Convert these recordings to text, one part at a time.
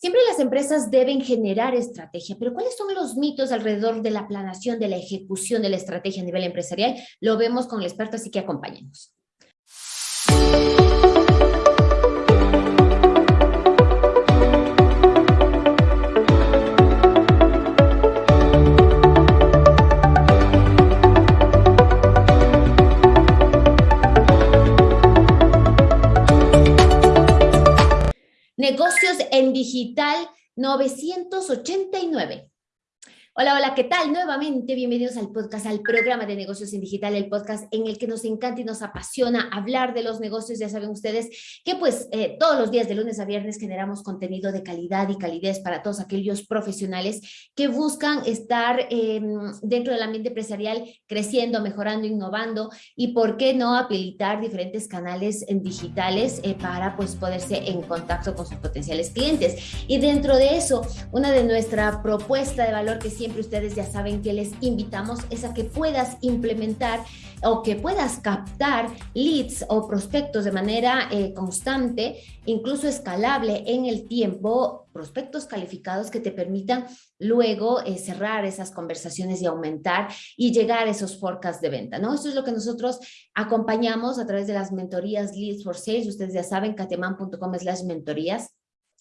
Siempre las empresas deben generar estrategia, pero ¿cuáles son los mitos alrededor de la planación, de la ejecución de la estrategia a nivel empresarial? Lo vemos con el experto, así que acompáñenos. Negocios en digital 989. Hola, hola, ¿qué tal? Nuevamente, bienvenidos al podcast, al programa de negocios en digital, el podcast en el que nos encanta y nos apasiona hablar de los negocios. Ya saben ustedes que pues eh, todos los días de lunes a viernes generamos contenido de calidad y calidez para todos aquellos profesionales que buscan estar em, dentro del ambiente empresarial creciendo, mejorando, innovando y por qué no habilitar diferentes canales digitales eh, para pues poderse en contacto con sus potenciales clientes. Y dentro de eso, una de nuestra propuesta de valor que siempre ustedes ya saben que les invitamos es a que puedas implementar o que puedas captar leads o prospectos de manera eh, constante, incluso escalable en el tiempo, prospectos calificados que te permitan luego eh, cerrar esas conversaciones y aumentar y llegar a esos forecasts de venta, ¿no? Eso es lo que nosotros acompañamos a través de las mentorías Leads for Sales. Ustedes ya saben, cateman.com es las mentorías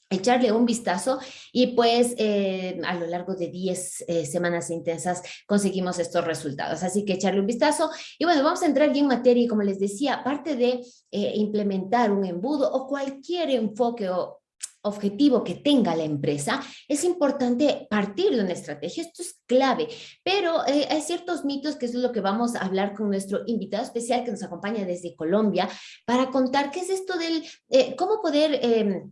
echarle un vistazo y pues eh, a lo largo de 10 eh, semanas intensas conseguimos estos resultados. Así que echarle un vistazo y bueno, vamos a entrar ya en materia y como les decía, aparte de eh, implementar un embudo o cualquier enfoque o objetivo que tenga la empresa, es importante partir de una estrategia, esto es clave, pero hay ciertos mitos que es lo que vamos a hablar con nuestro invitado especial que nos acompaña desde Colombia para contar qué es esto del, cómo poder em,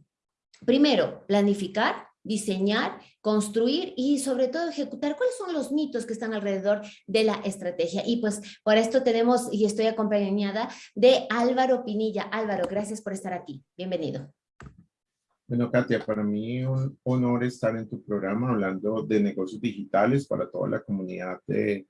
Primero, planificar, diseñar, construir y sobre todo ejecutar. ¿Cuáles son los mitos que están alrededor de la estrategia? Y pues por esto tenemos, y estoy acompañada de Álvaro Pinilla. Álvaro, gracias por estar aquí. Bienvenido. Bueno, Katia, para mí un honor estar en tu programa hablando de negocios digitales para toda la comunidad de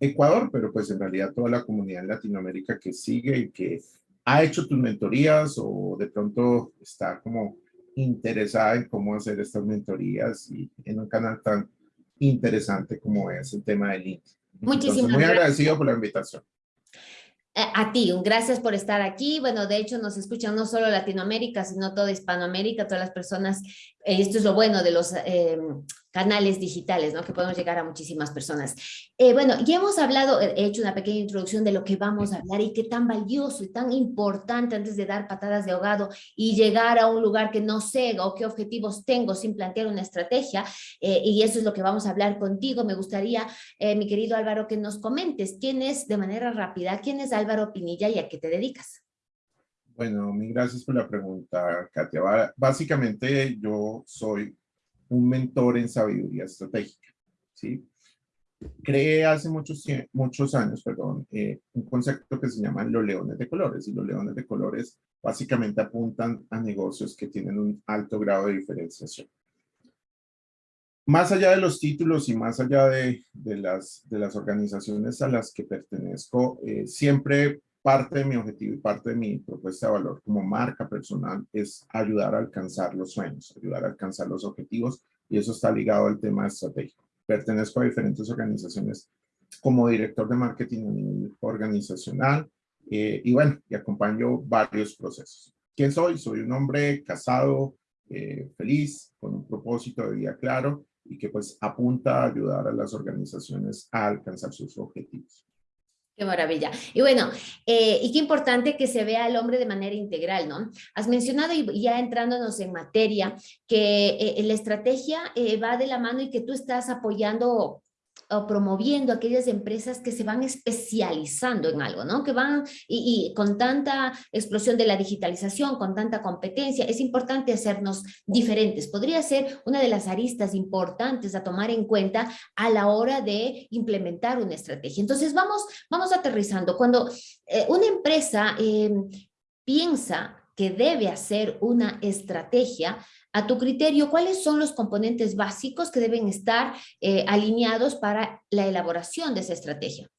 Ecuador, pero pues en realidad toda la comunidad en Latinoamérica que sigue y que ha hecho tus mentorías o de pronto está como interesada en cómo hacer estas mentorías y en un canal tan interesante como es el tema de LinkedIn. Muchísimas Muy agradecido por la invitación. Eh, a ti, gracias por estar aquí. Bueno, de hecho nos escuchan no solo Latinoamérica, sino toda Hispanoamérica, todas las personas. Eh, esto es lo bueno de los eh, canales digitales, ¿no? Que podemos llegar a muchísimas personas. Eh, bueno, ya hemos hablado, he hecho una pequeña introducción de lo que vamos a hablar y qué tan valioso y tan importante antes de dar patadas de ahogado y llegar a un lugar que no sé o qué objetivos tengo sin plantear una estrategia. Eh, y eso es lo que vamos a hablar contigo. Me gustaría, eh, mi querido Álvaro, que nos comentes quién es, de manera rápida, quién es Álvaro Pinilla y a qué te dedicas. Bueno, mil gracias por la pregunta, Katia. Básicamente yo soy un mentor en sabiduría estratégica, ¿sí? Creé hace muchos, muchos años, perdón, eh, un concepto que se llama los leones de colores, y los leones de colores básicamente apuntan a negocios que tienen un alto grado de diferenciación. Más allá de los títulos y más allá de, de las, de las organizaciones a las que pertenezco, eh, siempre parte de mi objetivo y parte de mi propuesta de valor como marca personal es ayudar a alcanzar los sueños, ayudar a alcanzar los objetivos y eso está ligado al tema estratégico. Pertenezco a diferentes organizaciones como director de marketing organizacional eh, y bueno, y acompaño varios procesos. ¿Quién soy? Soy un hombre casado, eh, feliz, con un propósito de vida claro y que pues apunta a ayudar a las organizaciones a alcanzar sus objetivos. Qué maravilla. Y bueno, eh, y qué importante que se vea al hombre de manera integral, ¿no? Has mencionado, y ya entrándonos en materia, que eh, la estrategia eh, va de la mano y que tú estás apoyando o promoviendo aquellas empresas que se van especializando en algo, ¿no? Que van, y, con tanta explosión de la digitalización, con tanta competencia, es importante hacernos diferentes. Podría ser una de las aristas importantes a tomar en cuenta a la hora de implementar una estrategia. Entonces, vamos, vamos aterrizando. Cuando eh, una empresa em, piensa que debe hacer una estrategia, a tu criterio, ¿cuáles son los componentes básicos que deben estar eh, alineados para la elaboración de esa estrategia?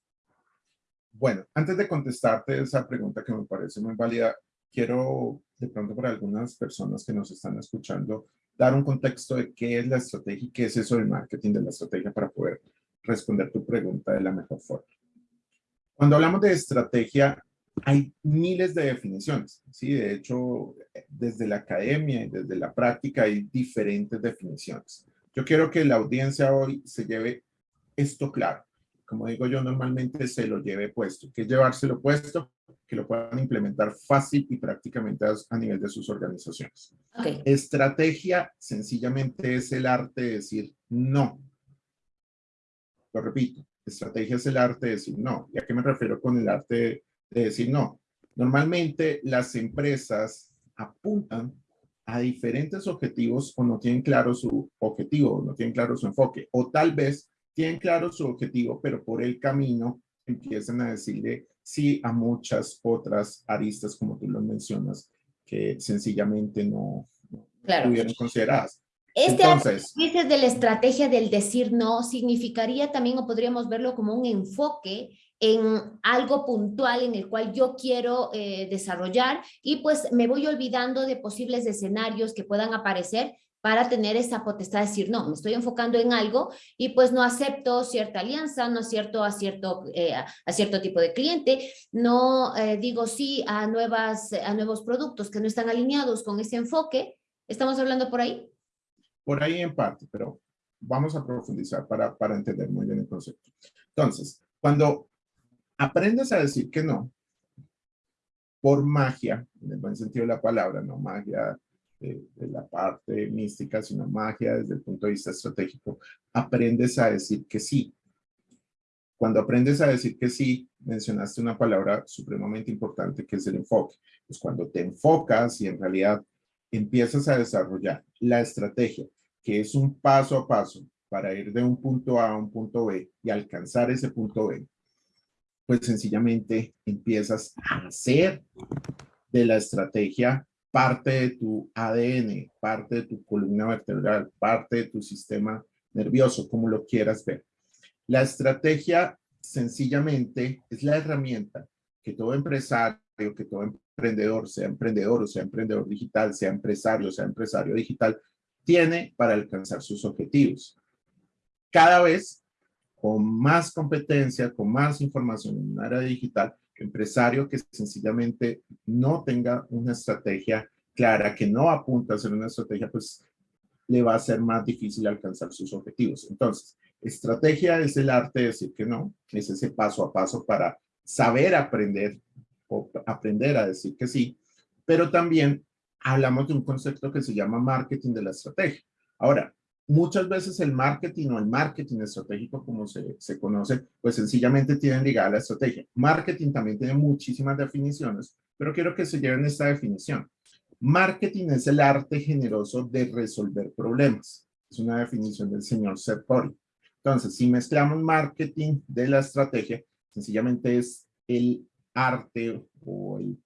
Bueno, antes de contestarte esa pregunta que me parece muy válida, quiero de pronto para algunas personas que nos están escuchando dar un contexto de qué es la estrategia y qué es eso del marketing de la estrategia para poder responder tu pregunta de la mejor forma. Cuando hablamos de estrategia, hay miles de definiciones, ¿sí? De hecho, desde la academia y desde la práctica hay diferentes definiciones. Yo quiero que la audiencia hoy se lleve esto claro. Como digo yo, normalmente se lo lleve puesto. ¿Qué es llevárselo puesto? Que lo puedan implementar fácil y prácticamente a, nivel de sus organizaciones. Estrategia sencillamente es el arte de decir no. Lo repito, estrategia es el arte de decir no. ¿Y a qué me refiero con el arte de decir no? Normalmente las empresas apuntan a diferentes objetivos o no tienen claro su objetivo, o no tienen claro su enfoque, o tal vez tienen claro su objetivo, pero por el camino empiezan a decirle sí a muchas otras aristas, como tú lo mencionas, que sencillamente no, no estuvieron consideradas. Este Entonces, de la estrategia del decir no significaría también, o podríamos verlo como un enfoque en algo puntual en el cual yo quiero eh, desarrollar y pues me voy olvidando de posibles escenarios que puedan aparecer para tener esa potestad de decir, no, me estoy enfocando en algo y pues no acepto cierta alianza, no acepto a cierto, eh, a cierto tipo de cliente, no eh, digo sí a, nuevas, a nuevos productos que no están alineados con ese enfoque. ¿Estamos hablando por ahí? Por ahí en parte, pero vamos a profundizar para, para entender muy bien el concepto. Entonces, cuando aprendes a decir que no, por magia, en el buen sentido de la palabra, no magia de, la parte mística, sino magia desde el punto de vista estratégico, aprendes a decir que sí. Cuando aprendes a decir que sí, mencionaste una palabra supremamente importante que es el enfoque. Pues cuando te enfocas y en realidad empiezas a desarrollar la estrategia, que es un paso a paso para ir de un punto A a un punto B y alcanzar ese punto B, pues sencillamente empiezas a hacer de la estrategia parte de tu ADN, parte de tu columna vertebral, parte de tu sistema nervioso, como lo quieras ver. La estrategia sencillamente es la herramienta que todo empresario, que todo emprendedor, sea emprendedor o sea emprendedor digital, sea empresario o sea empresario digital, tiene para alcanzar sus objetivos. Cada vez con más competencia, con más información en un área digital, empresario que sencillamente no tenga una estrategia clara, que no apunta a hacer una estrategia, pues le va a ser más difícil alcanzar sus objetivos. Entonces, estrategia es el arte de decir que no, es ese paso a paso para saber aprender o aprender a decir que sí, pero también hablamos de un concepto que se llama marketing de la estrategia. Ahora, Muchas veces el marketing o el marketing estratégico, como se, se conoce, pues sencillamente tienen ligada la estrategia. Marketing también tiene muchísimas definiciones, pero quiero que se lleven esta definición. Marketing es el arte generoso de resolver problemas. Es una definición del señor Seth. Entonces, si mezclamos marketing de la estrategia, sencillamente es el arte o el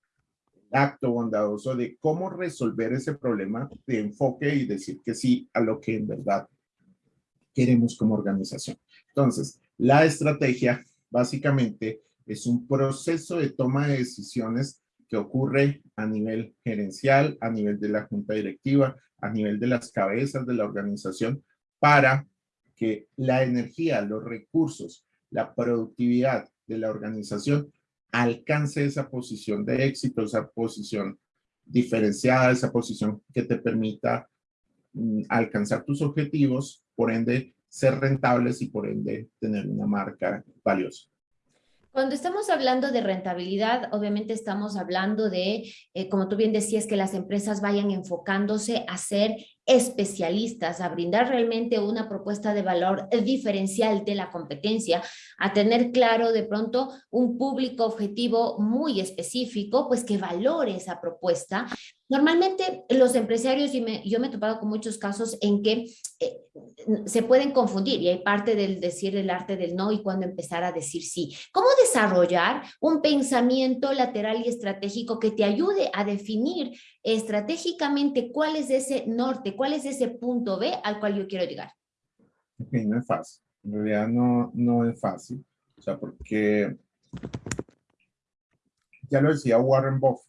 acto bondadoso de cómo resolver ese problema de enfoque y decir que sí a lo que en verdad queremos como organización. Entonces, la estrategia básicamente es un proceso de toma de decisiones que ocurre a nivel gerencial, a nivel de la junta directiva, a nivel de las cabezas de la organización para que la energía, los recursos, la productividad de la organización alcance esa posición de éxito, esa posición diferenciada, esa posición que te permita mm, alcanzar tus objetivos, por ende ser rentables y por ende tener una marca valiosa. Cuando estamos hablando de rentabilidad, obviamente estamos hablando de, eh, como tú bien decías, que las empresas vayan enfocándose a ser especialistas, a brindar realmente una propuesta de valor diferencial de la competencia, a tener claro de pronto un público objetivo muy específico, pues que valore esa propuesta. Normalmente los empresarios, y yo me he topado con muchos casos en que eh, se pueden confundir y hay parte del decir el arte del no y cuando empezar a decir sí. ¿Cómo desarrollar un pensamiento lateral y estratégico que te ayude a definir estratégicamente cuál es ese norte, cuál es ese punto B al cual yo quiero llegar? no es fácil. En realidad no, no es fácil. O sea, porque ya lo decía Warren Buffett.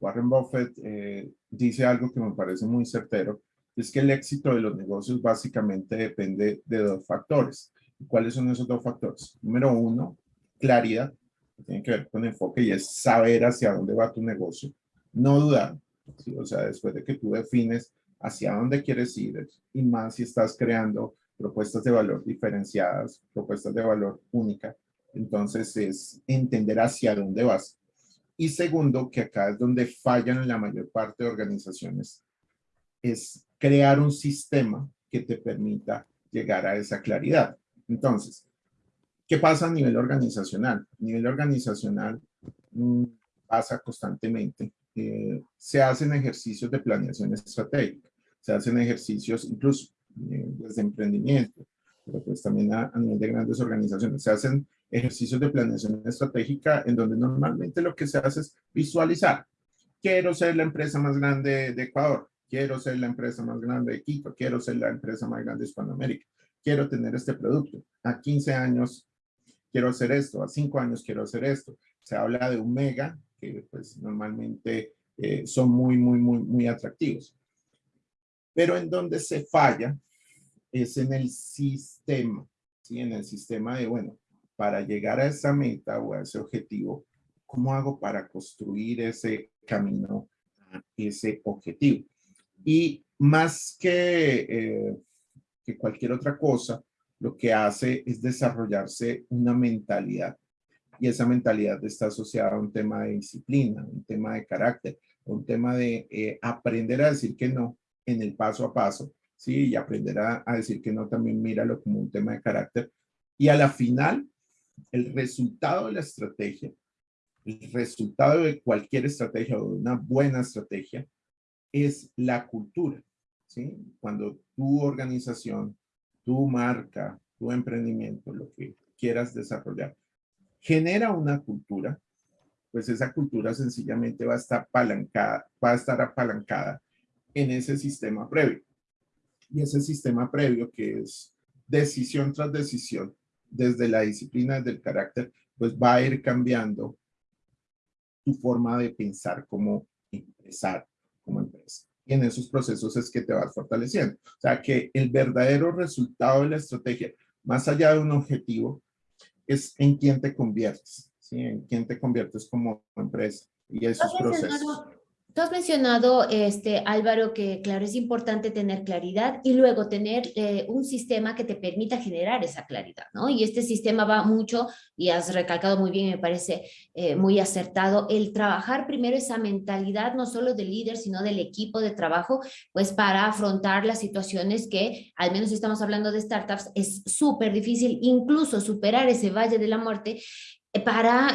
Warren Buffett eh, dice algo que me parece muy certero es que el éxito de los negocios básicamente depende de dos factores. ¿Cuáles son esos dos factores? Número uno, claridad, que tiene que ver con enfoque y es saber hacia dónde va tu negocio. No dudar, o sea, después de que tú defines hacia dónde quieres ir y más si estás creando propuestas de valor diferenciadas, propuestas de valor única, entonces es entender hacia dónde vas. Y segundo, que acá es donde fallan la mayor parte de organizaciones, es crear un sistema que te permita llegar a esa claridad. Entonces, ¿qué pasa a nivel organizacional? A nivel organizacional mm, pasa constantemente. Eh, se hacen ejercicios de planeación estratégica, se hacen ejercicios incluso eh, desde emprendimiento, pero pues también a, nivel de grandes organizaciones. Se hacen ejercicios de planeación estratégica en donde normalmente lo que se hace es visualizar. Quiero ser la empresa más grande de Ecuador, quiero ser la empresa más grande de Quito, quiero ser la empresa más grande de Hispanoamérica, quiero tener este producto. A 15 años quiero hacer esto, a 5 años quiero hacer esto. Se habla de un mega, que pues normalmente eh, son muy, muy, muy, muy atractivos. Pero en donde se falla es en el sistema, ¿sí? En el sistema de, bueno, para llegar a esa meta o a ese objetivo, ¿cómo hago para construir ese camino ese objetivo? Y más que, eh, que cualquier otra cosa, lo que hace es desarrollarse una mentalidad. Y esa mentalidad está asociada a un tema de disciplina, un tema de carácter, un tema de eh, aprender a decir que no en el paso a paso, ¿sí? Y aprender a, decir que no también míralo como un tema de carácter. Y a la final, el resultado de la estrategia, el resultado de cualquier estrategia o de una buena estrategia es la cultura. ¿sí? Cuando tu organización, tu marca, tu emprendimiento, lo que quieras desarrollar, genera una cultura, pues esa cultura sencillamente va a estar apalancada, va a estar apalancada en ese sistema previo. Y ese sistema previo que es decisión tras decisión, desde la disciplina, desde el carácter, pues va a ir cambiando tu forma de pensar como empresario, como empresa. Y en esos procesos es que te vas fortaleciendo. O sea, que el verdadero resultado de la estrategia, más allá de un objetivo, es en quién te conviertes, ¿sí? En quién te conviertes como empresa y esos procesos. Tú has mencionado, este, Álvaro, que claro, es importante tener claridad y luego tener eh, un sistema que te permita generar esa claridad, ¿no? Y este sistema va mucho, y has recalcado muy bien, me parece eh, muy acertado, el trabajar primero esa mentalidad, no solo del líder, sino del equipo de trabajo, pues para afrontar las situaciones que, al menos si estamos hablando de startups, es súper difícil incluso superar ese valle de la muerte eh, para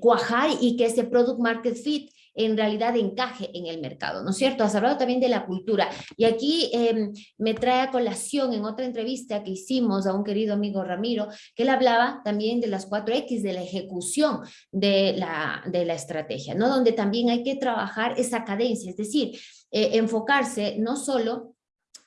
cuajar y que ese product market fit en realidad encaje en el mercado, ¿no es cierto? Has hablado también de la cultura y aquí em, me trae a colación en otra entrevista que hicimos a un querido amigo Ramiro, que él hablaba también de las 4X, de la ejecución de la, de la estrategia, ¿no? Donde también hay que trabajar esa cadencia, es decir, eh, enfocarse no solo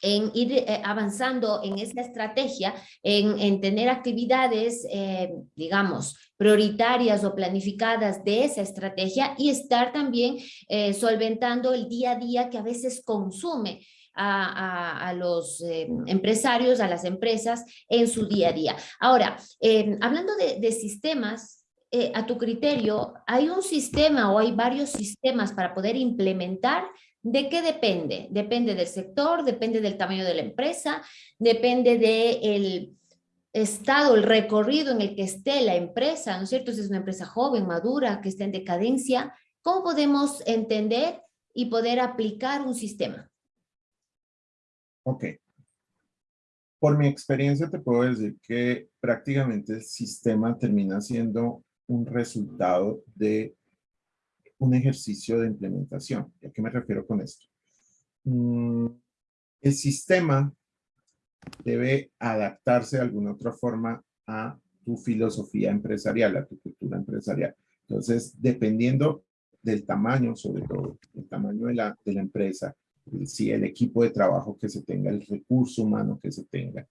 en ir eh, avanzando en esa estrategia, en, tener actividades, eh, digamos, prioritarias o planificadas de esa estrategia y estar también eh, solventando el día a día que a veces consume a, los empresarios, a las empresas en su día a día. Ahora, hablando de, de sistemas, a tu criterio, ¿hay un sistema o hay varios sistemas para poder implementar ¿De qué depende? Depende del sector, depende del tamaño de la empresa, depende del estado, el recorrido en el que esté la empresa, ¿no es cierto? Si es una empresa joven, madura, que está en decadencia, ¿cómo podemos entender y poder aplicar un sistema? Ok. Por mi experiencia te puedo decir que prácticamente el sistema termina siendo un resultado de un ejercicio de implementación. ¿A qué me refiero con esto? Mm, el sistema debe adaptarse de alguna otra forma a tu filosofía empresarial, a tu cultura empresarial. Entonces, dependiendo del tamaño, sobre todo, el tamaño de la, de la empresa, si el equipo de trabajo que se tenga, el recurso humano que se tenga,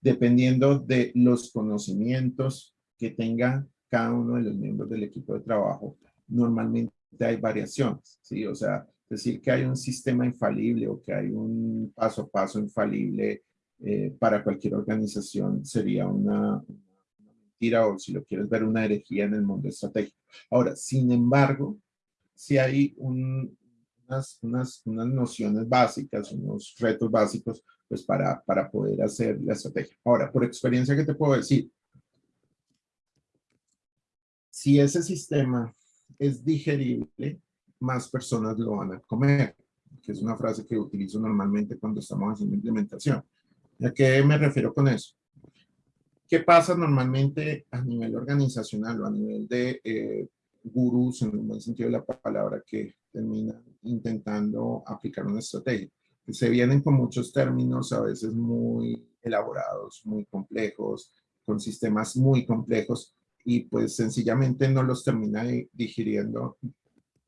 dependiendo de los conocimientos que tenga cada uno de los miembros del equipo de trabajo, normalmente hay variaciones, ¿sí? O sea, Decir que hay un sistema infalible o que hay un paso a paso infalible eh, para cualquier organización sería una, mentira o si lo quieres ver una herejía en el mundo estratégico. Ahora, sin embargo, si hay unas, unas, unas, nociones básicas, unos retos básicos, pues para, para poder hacer la estrategia. Ahora, por experiencia, ¿qué te puedo decir? Si ese sistema es digerible, más personas lo van a comer, que es una frase que utilizo normalmente cuando estamos haciendo implementación. ¿A qué me refiero con eso? ¿Qué pasa normalmente a nivel organizacional o a nivel de eh, gurús, en el buen sentido de la palabra, que terminan intentando aplicar una estrategia? Se vienen con muchos términos a veces muy elaborados, muy complejos, con sistemas muy complejos, y pues sencillamente no los termina digiriendo,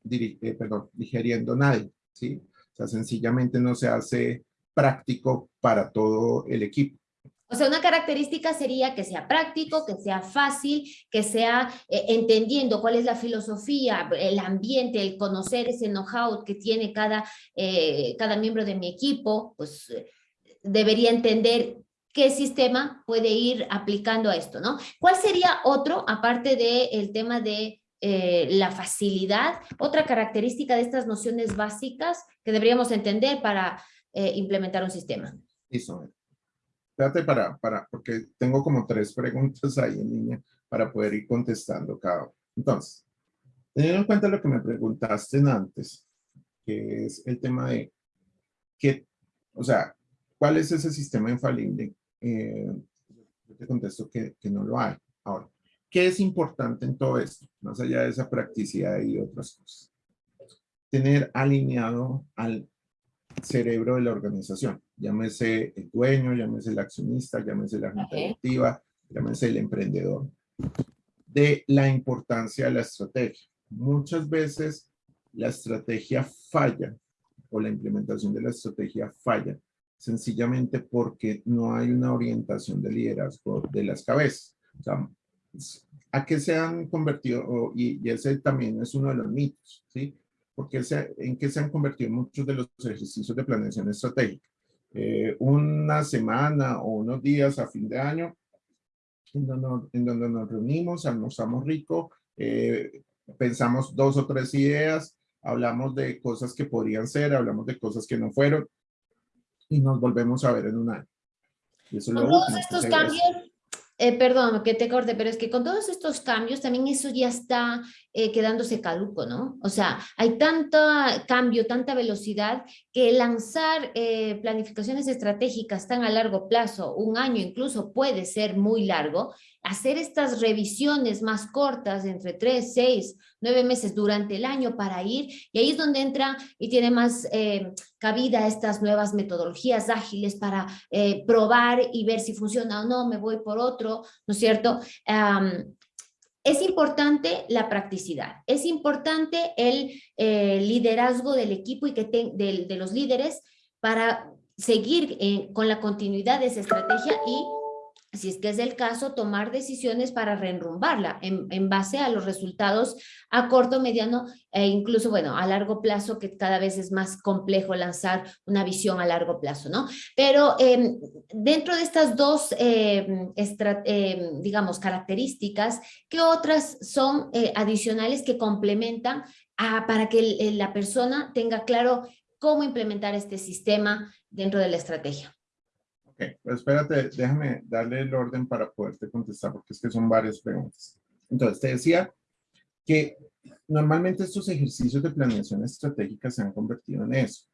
eh, perdón, digiriendo nadie, ¿sí? O sea, sencillamente no se hace práctico para todo el equipo. O sea, una característica sería que sea práctico, que sea fácil, que sea eh, entendiendo cuál es la filosofía, el ambiente, el conocer ese know-how que tiene cada, eh, cada miembro de mi equipo, pues eh, debería entender qué sistema puede ir aplicando a esto, ¿no? ¿Cuál sería otro, aparte del tema de la facilidad, otra característica de estas nociones básicas que deberíamos entender para eh, implementar un sistema. Listo. Espérate para, para, porque tengo como tres preguntas ahí en línea para poder ir contestando cada uno. Entonces, teniendo en cuenta lo que me preguntaste antes, que es el tema de qué, o sea, ¿cuál es ese sistema infalible? Eh, yo te contesto que, que no lo hay. Ahora, ¿qué es importante en todo esto? Más allá de esa practicidad y otras cosas. Tener alineado al cerebro de la organización. Llámese el dueño, llámese el accionista, llámese la junta directiva, llámese el emprendedor. De la importancia de la estrategia. Muchas veces la estrategia falla o la implementación de la estrategia falla sencillamente porque no hay una orientación de liderazgo de las cabezas. O sea, ¿A qué se han convertido? Y, ese también es uno de los mitos, ¿sí? porque en qué se han convertido muchos de los ejercicios de planeación estratégica. Eh, una semana o unos días a fin de año, en donde, nos reunimos, almorzamos rico, eh, pensamos dos o tres ideas, hablamos de cosas que podrían ser, hablamos de cosas que no fueron, y nos volvemos a ver en un año. Y eso todos estos cambios, eh, perdón que te corte, pero es que con todos estos cambios también eso ya está eh, quedándose caduco, ¿no? O sea, hay tanto cambio, tanta velocidad que lanzar eh, planificaciones estratégicas tan a largo plazo, un año incluso puede ser muy largo, hacer estas revisiones más cortas entre tres, seis, nueve meses durante el año para ir, y ahí es donde entra y tiene más eh, cabida estas nuevas metodologías ágiles para probar y ver si funciona o no, me voy por otro, ¿no es cierto? Es importante la practicidad, es importante el eh, liderazgo del equipo y que de, los líderes para seguir eh, con la continuidad de esa estrategia y si es que es el caso, tomar decisiones para reenrumbarla en, base a los resultados a corto, mediano e incluso, bueno, a largo plazo, que cada vez es más complejo lanzar una visión a largo plazo, ¿no? Pero em, dentro de estas dos, em, em, digamos, características, ¿qué otras son eh, adicionales que complementan para que la persona tenga claro cómo implementar este sistema dentro de la estrategia? Ok, pues espérate, déjame darle el orden para poderte contestar, porque es que son varias preguntas. Entonces, te decía que normalmente estos ejercicios de planeación estratégica se han convertido en eso.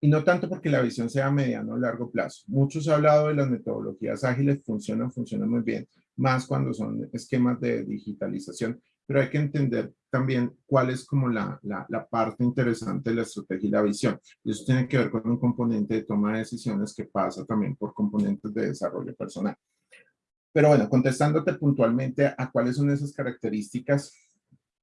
Y no tanto porque la visión sea a mediano o largo plazo. Muchos han hablado de las metodologías ágiles, funcionan, funcionan muy bien, más cuando son esquemas de digitalización, pero hay que entender también cuál es como la, la, parte interesante de la estrategia y la visión. Y eso tiene que ver con un componente de toma de decisiones que pasa también por componentes de desarrollo personal. Pero bueno, contestándote puntualmente a, cuáles son esas características,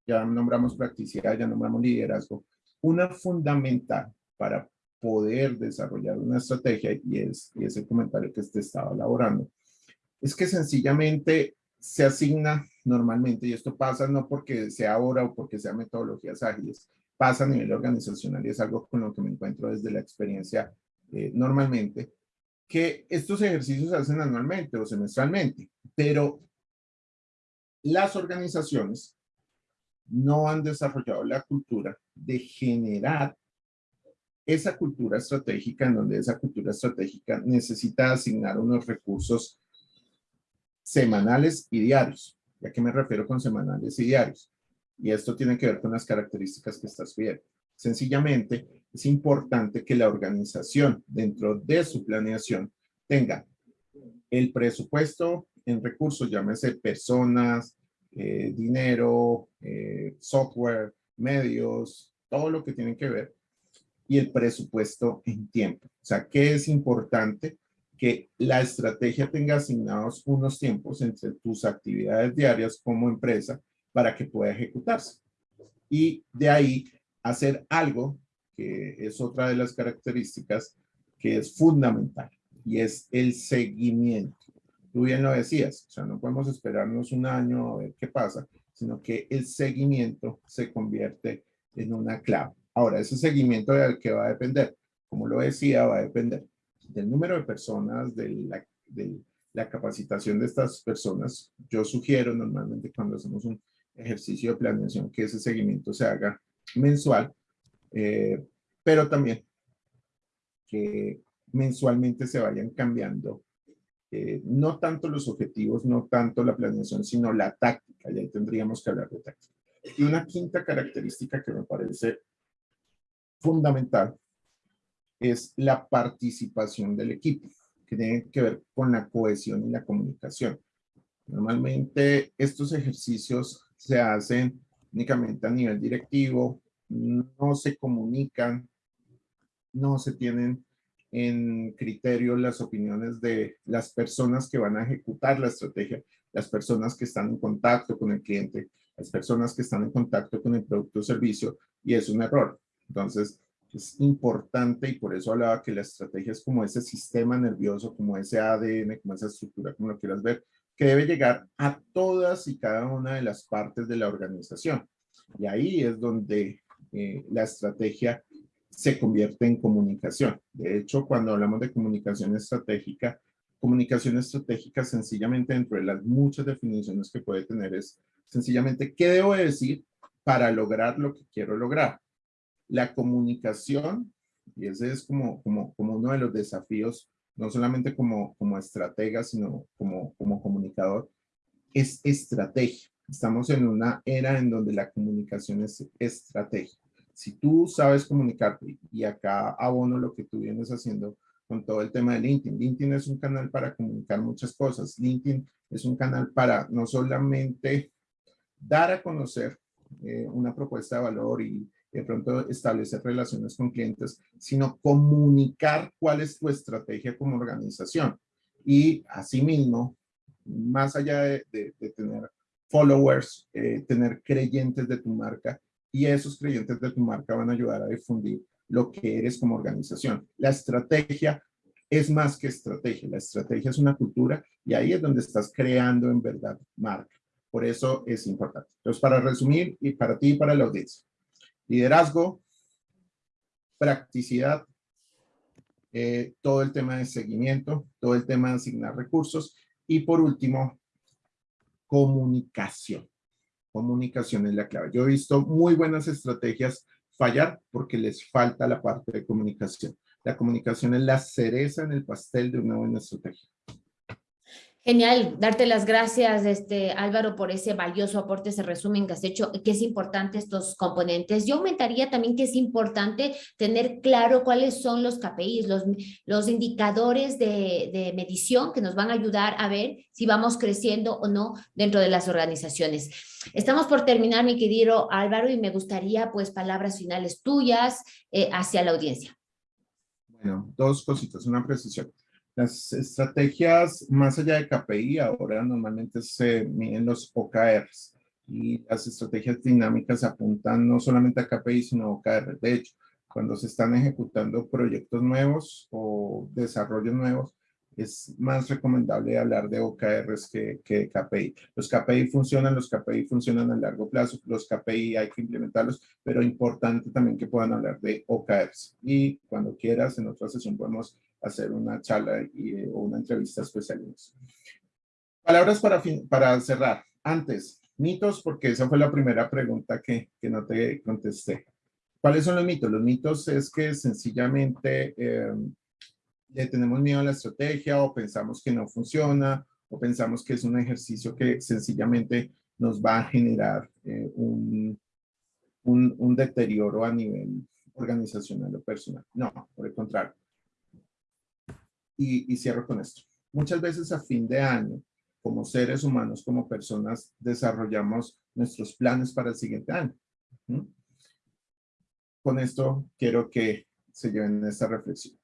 ya nombramos practicidad, ya nombramos liderazgo. Una fundamental para poder desarrollar una estrategia, y es, y es el comentario que te estaba elaborando, es que sencillamente se asigna normalmente, y esto pasa no porque sea ahora o porque sea metodologías ágiles, pasa a nivel organizacional y es algo con lo que me encuentro desde la experiencia eh, normalmente, que estos ejercicios se hacen anualmente o semestralmente, pero las organizaciones no han desarrollado la cultura de generar esa cultura estratégica en donde esa cultura estratégica necesita asignar unos recursos semanales y diarios. ¿A qué me refiero con semanales y diarios? Y esto tiene que ver con las características que estás viendo. Sencillamente, es importante que la organización dentro de su planeación tenga el presupuesto en recursos, llámese personas, eh, dinero, eh, software, medios, todo lo que tiene que ver, y el presupuesto en tiempo. O sea, ¿qué es importante? Que la estrategia tenga asignados unos tiempos entre tus actividades diarias como empresa para que pueda ejecutarse. Y de ahí hacer algo que es otra de las características que es fundamental y es el seguimiento. Tú bien lo decías, o sea, no podemos esperarnos un año a ver qué pasa, sino que el seguimiento se convierte en una clave. Ahora, ese seguimiento del que va a depender, como lo decía, va a depender del número de personas, de la, de la capacitación de estas personas. Yo sugiero normalmente cuando hacemos un ejercicio de planeación que ese seguimiento se haga mensual, eh, pero también que mensualmente se vayan cambiando eh, no tanto los objetivos, no tanto la planeación, sino la táctica, y ahí tendríamos que hablar de táctica. Y una quinta característica que me parece fundamental es la participación del equipo, que tiene que ver con la cohesión y la comunicación. Normalmente estos ejercicios se hacen únicamente a nivel directivo, no se comunican, no se tienen en criterio las opiniones de las personas que van a ejecutar la estrategia, las personas que están en contacto con el cliente, las personas que están en contacto con el producto o servicio, y es un error. Entonces, es importante y por eso hablaba que la estrategia es como ese sistema nervioso, como ese ADN, como esa estructura, como lo quieras ver, que debe llegar a todas y cada una de las partes de la organización. Y ahí es donde eh, la estrategia se convierte en comunicación. De hecho, cuando hablamos de comunicación estratégica, comunicación estratégica sencillamente dentro de las muchas definiciones que puede tener es sencillamente qué debo decir para lograr lo que quiero lograr. La comunicación, y ese es como, como, como uno de los desafíos, no solamente como, como estratega, sino como, como comunicador, es estrategia. Estamos en una era en donde la comunicación es estrategia si tú sabes comunicarte, y acá abono lo que tú vienes haciendo con todo el tema de LinkedIn. LinkedIn es un canal para comunicar muchas cosas. LinkedIn es un canal para no solamente dar a conocer eh, una propuesta de valor y de pronto establecer relaciones con clientes, sino comunicar cuál es tu estrategia como organización. Y asimismo, más allá de, tener followers, eh, tener creyentes de tu marca, y esos creyentes de tu marca van a ayudar a difundir lo que eres como organización. La estrategia es más que estrategia. La estrategia es una cultura y ahí es donde estás creando en verdad marca. Por eso es importante. Entonces, para resumir, y para ti y para la audiencia, liderazgo, practicidad, eh, todo el tema de seguimiento, todo el tema de asignar recursos y por último, comunicación comunicación es la clave. Yo he visto muy buenas estrategias fallar porque les falta la parte de comunicación. La comunicación es la cereza en el pastel de una buena estrategia. Genial, darte las gracias, este, Álvaro, por ese valioso aporte, ese resumen que has hecho, que es importante estos componentes. Yo aumentaría también que es importante tener claro cuáles son los KPIs, los, los indicadores de, de medición que nos van a ayudar a ver si vamos creciendo o no dentro de las organizaciones. Estamos por terminar, mi querido Álvaro, y me gustaría, pues, palabras finales tuyas eh, hacia la audiencia. Bueno, dos cositas, una precisión. Las estrategias más allá de KPI ahora normalmente se miden los OKRs y las estrategias dinámicas apuntan no solamente a KPI sino a OKR. De hecho, cuando se están ejecutando proyectos nuevos o desarrollos nuevos, es más recomendable hablar de OKRs que, que KPI. Los KPI funcionan, los KPI funcionan a largo plazo, los KPI hay que implementarlos, pero importante también que puedan hablar de OKRs. Y cuando quieras, en otra sesión podemos hacer una charla y, o una entrevista especial. Palabras para, para cerrar. Antes, mitos, porque esa fue la primera pregunta que, que no te contesté. ¿Cuáles son los mitos? Los mitos es que sencillamente eh, le tenemos miedo a la estrategia o pensamos que no funciona o pensamos que es un ejercicio que sencillamente nos va a generar eh, un, un, deterioro a nivel organizacional o personal. No, por el contrario. Y, cierro con esto. Muchas veces a fin de año, como seres humanos, como personas, desarrollamos nuestros planes para el siguiente año. Con esto quiero que se lleven esta reflexión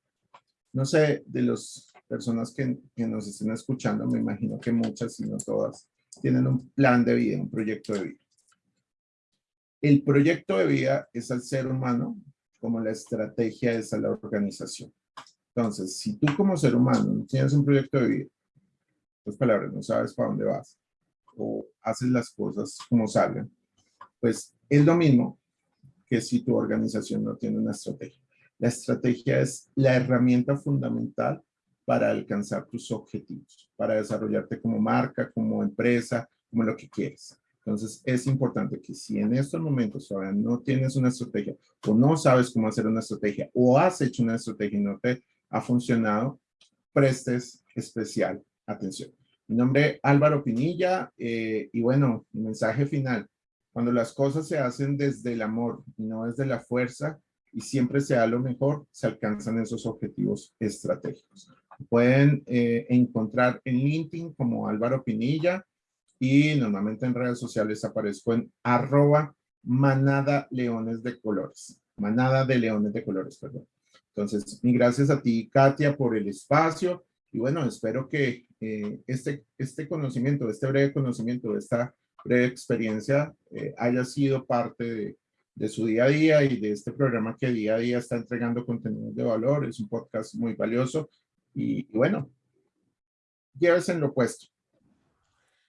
no sé, de las personas que, nos estén escuchando, me imagino que muchas, si no todas, tienen un plan de vida, un proyecto de vida. El proyecto de vida es al ser humano como la estrategia es a la organización. Entonces, si tú como ser humano tienes un proyecto de vida, dos palabras, no sabes para dónde vas, o haces las cosas como salgan, pues es lo mismo que si tu organización no tiene una estrategia. La estrategia es la herramienta fundamental para alcanzar tus objetivos, para desarrollarte como marca, como empresa, como lo que quieres. Entonces, es importante que si en estos momentos todavía no tienes una estrategia o no sabes cómo hacer una estrategia o has hecho una estrategia y no te ha funcionado, prestes especial atención. Mi nombre es Álvaro Pinilla eh, y bueno, mi mensaje final. Cuando las cosas se hacen desde el amor y no desde la fuerza, y siempre se da lo mejor, se alcanzan esos objetivos estratégicos. Pueden eh, encontrar en LinkedIn como Álvaro Pinilla y normalmente en redes sociales aparezco en arroba manada leones de colores. Manada de leones de colores, perdón. Entonces, gracias a ti, Katia, por el espacio. Y bueno, espero que eh, este, este conocimiento, este breve conocimiento, esta breve experiencia eh, haya sido parte de, de su día a día y de este programa que día a día está entregando contenidos de valor. Es un podcast muy valioso y, bueno, llévese en lo opuesto.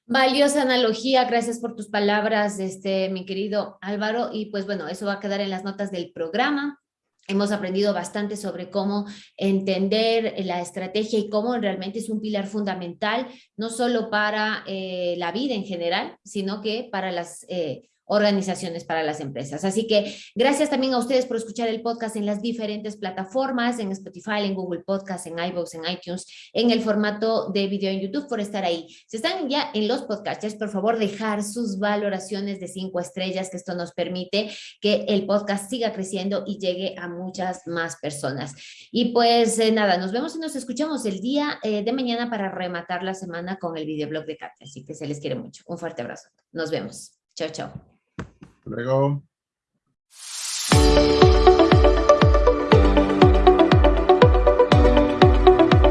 Valiosa analogía, gracias por tus palabras, este, mi querido Álvaro. Y pues bueno, eso va a quedar en las notas del programa. Hemos aprendido bastante sobre cómo entender la estrategia y cómo realmente es un pilar fundamental, no solo para eh, la vida en general, sino que para las eh, organizaciones para las empresas. Así que gracias también a ustedes por escuchar el podcast en las diferentes plataformas, en Spotify, en Google Podcast, en iVoox, en iTunes, en el formato de video en YouTube, por estar ahí. Si están ya en los podcasts, por favor dejar sus valoraciones de cinco estrellas, que esto nos permite que el podcast siga creciendo y llegue a muchas más personas. Y pues eh, nada, nos vemos y nos escuchamos el día eh, de mañana para rematar la semana con el videoblog de Katia. Así que se les quiere mucho. Un fuerte abrazo. Nos vemos. Chao, chao luego.